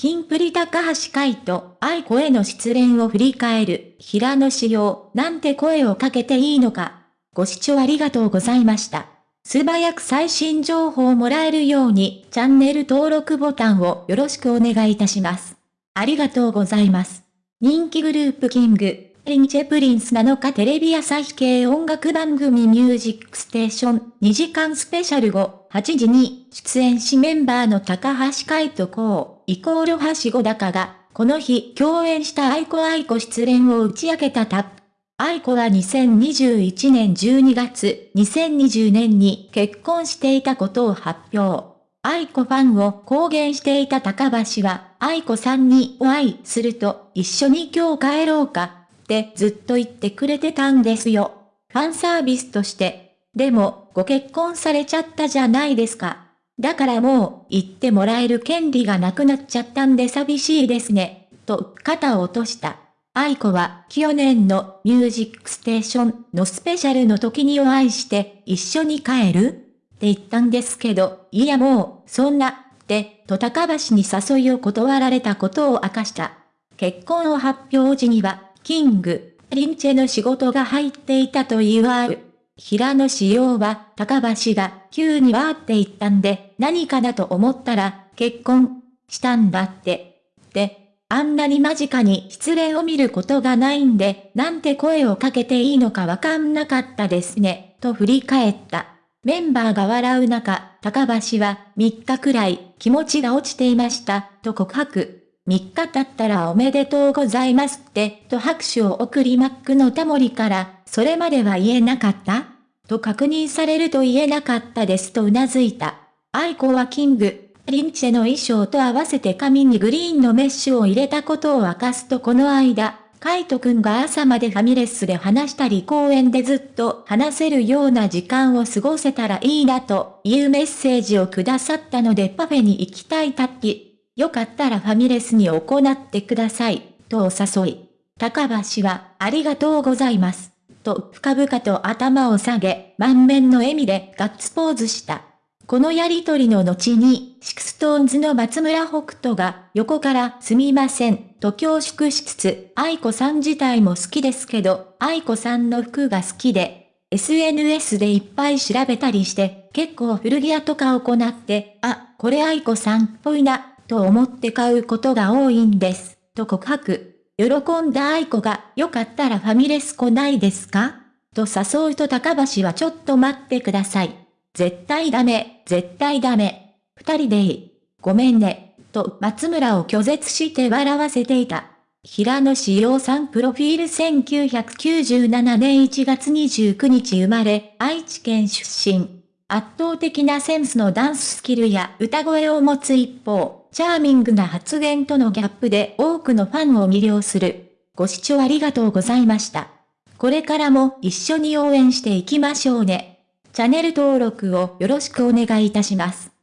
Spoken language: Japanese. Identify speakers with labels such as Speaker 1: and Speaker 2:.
Speaker 1: キンプリ高橋海人、愛子への失恋を振り返る、平野仕様、なんて声をかけていいのか。ご視聴ありがとうございました。素早く最新情報をもらえるように、チャンネル登録ボタンをよろしくお願いいたします。ありがとうございます。人気グループキング、リンチェプリンス7日テレビ朝日系音楽番組ミュージックステーション2時間スペシャル後8時に出演しメンバーの高橋海人公イコール橋小高がこの日共演した愛子愛子失恋を打ち明けたタップ。愛子は2021年12月2020年に結婚していたことを発表。愛子ファンを公言していた高橋は愛子さんにお会いすると一緒に今日帰ろうかってずっと言ってくれてたんですよ。ファンサービスとして。でも、ご結婚されちゃったじゃないですか。だからもう、言ってもらえる権利がなくなっちゃったんで寂しいですね。と、肩を落とした。愛子は、去年のミュージックステーションのスペシャルの時にお会いして、一緒に帰る？って言ったんですけど、いやもう、そんな、って、と高橋に誘いを断られたことを明かした。結婚を発表時には、キング、リンチェの仕事が入っていたと祝う。平野仕様は、高橋が、急にわーって言ったんで、何かなと思ったら、結婚、したんだって。で、あんなに間近に失恋を見ることがないんで、なんて声をかけていいのかわかんなかったですね、と振り返った。メンバーが笑う中、高橋は3日くらい気持ちが落ちていました、と告白。3日経ったらおめでとうございますって、と拍手を送りマックのタモリから、それまでは言えなかった？と確認されると言えなかったですと頷いた。愛子はキング、リンチェの衣装と合わせて髪にグリーンのメッシュを入れたことを明かすとこの間、カイトくんが朝までファミレスで話したり公園でずっと話せるような時間を過ごせたらいいなというメッセージをくださったのでパフェに行きたいタッキ。よかったらファミレスに行ってください、とお誘い。高橋は、ありがとうございます。と深々と頭を下げ、満面の笑みでガッツポーズした。このやりとりの後に、 SixTONES の松村北斗が横からすみません、と恐縮しつつ、 aikoさん自体も好きですけど、 aikoさんの服が好きで、SNS でいっぱい調べたりして、結構古着屋とか行って、あ、これ aikoさんっぽいな、と思って買うことが多いんです、と告白。喜んだ aiko が、よかったらファミレス来ないですか？と誘うと高橋はちょっと待ってください。絶対ダメ、絶対ダメ。二人でいい。ごめんね。と松村を拒絶して笑わせていた。平野志陽さんプロフィール1997年1月29日生まれ、愛知県出身。圧倒的なセンスのダンススキルや歌声を持つ一方、チャーミングな発言とのギャップで多くのファンを魅了する。ご視聴ありがとうございました。これからも一緒に応援していきましょうね。チャンネル登録をよろしくお願いいたします。